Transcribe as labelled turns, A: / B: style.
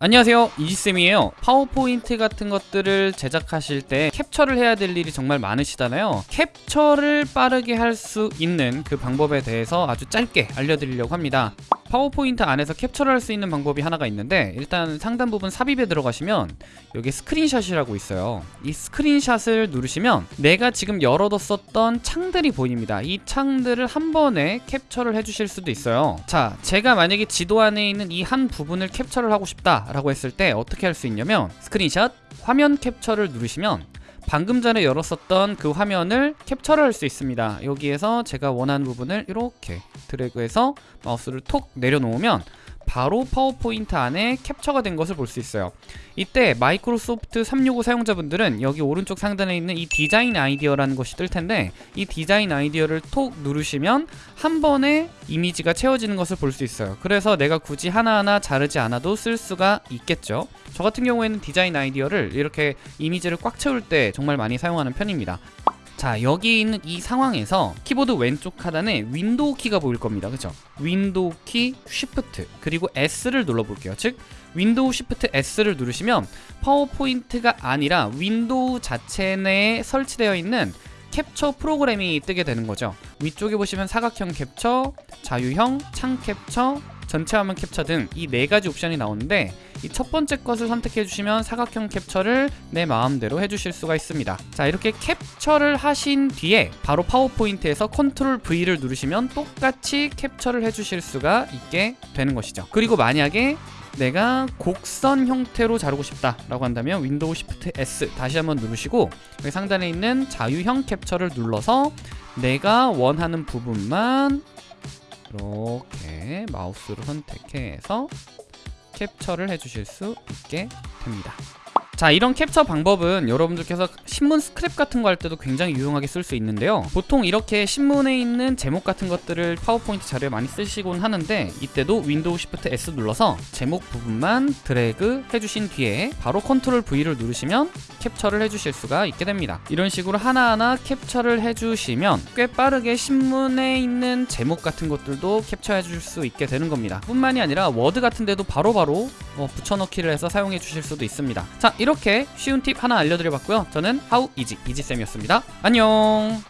A: 안녕하세요. 이지쌤이에요. 파워포인트 같은 것들을 제작하실 때 캡처를 해야 될 일이 정말 많으시잖아요. 캡처를 빠르게 할 수 있는 그 방법에 대해서 아주 짧게 알려드리려고 합니다 파워포인트 안에서 캡처를 할 수 있는 방법이 하나가 있는데 일단 상단 부분 삽입에 들어가시면 여기 스크린샷이라고 있어요. 이 스크린샷을 누르시면 내가 지금 열어뒀었던 창들이 보입니다. 이 창들을 한 번에 캡처를 해주실 수도 있어요. 자 제가 만약에 지도 안에 있는 이 한 부분을 캡처를 하고 싶다 라고 했을 때 어떻게 할 수 있냐면 스크린샷 화면 캡처를 누르시면 방금 전에 열었었던 그 화면을 캡처를 할 수 있습니다. 여기에서 제가 원하는 부분을 이렇게 드래그해서 마우스를 톡 내려놓으면 바로 파워포인트 안에 캡처가 된 것을 볼 수 있어요. 이때 마이크로소프트 365 사용자분들은 여기 오른쪽 상단에 있는 이 디자인 아이디어라는 것이 뜰 텐데 이 디자인 아이디어를 톡 누르시면 한 번에 이미지가 채워지는 것을 볼 수 있어요. 그래서 내가 굳이 하나하나 자르지 않아도 쓸 수가 있겠죠. 저 같은 경우에는 디자인 아이디어를 이렇게 이미지를 꽉 채울 때 정말 많이 사용하는 편입니다 자 여기 있는 이 상황에서 키보드 왼쪽 하단에 윈도우 키가 보일 겁니다. 그죠? 윈도우 키 Shift 그리고 S를 눌러 볼게요. 즉 윈도우 Shift S를 누르시면 파워포인트가 아니라 윈도우 자체 내에 설치되어 있는 캡처 프로그램이 뜨게 되는 거죠. 위쪽에 보시면 사각형 캡처, 자유형, 창 캡처, 전체 화면 캡처 등 이 네 가지 옵션이 나오는데 이 첫 번째 것을 선택해 주시면 사각형 캡처를 내 마음대로 해주실 수가 있습니다. 자 이렇게 캡처를 하신 뒤에 바로 파워포인트에서 Control V를 누르시면 똑같이 캡처를 해주실 수가 있게 되는 것이죠. 그리고 만약에 내가 곡선 형태로 자르고 싶다 라고 한다면 윈도우 시프트 S 다시 한번 누르시고 여기 상단에 있는 자유형 캡처를 눌러서 내가 원하는 부분만 이렇게 마우스로 선택해서 캡처를 해주실 수 있게 됩니다 자 이런 캡처 방법은 여러분들께서 신문 스크랩 같은 거 할 때도 굉장히 유용하게 쓸 수 있는데요. 보통 이렇게 신문에 있는 제목 같은 것들을 파워포인트 자료에 많이 쓰시곤 하는데 이때도 윈도우 시프트 S 눌러서 제목 부분만 드래그 해주신 뒤에 바로 컨트롤 V를 누르시면 캡처를 해주실 수가 있게 됩니다. 이런 식으로 하나하나 캡처를 해주시면 꽤 빠르게 신문에 있는 제목 같은 것들도 캡처해 줄 수 있게 되는 겁니다. 뿐만이 아니라 워드 같은 데도 바로바로 어, 붙여넣기를 해서 사용해 주실 수도 있습니다. 자 이렇게 쉬운 팁 하나 알려드려 봤고요. 저는 하우 이지 이지쌤이었습니다. 안녕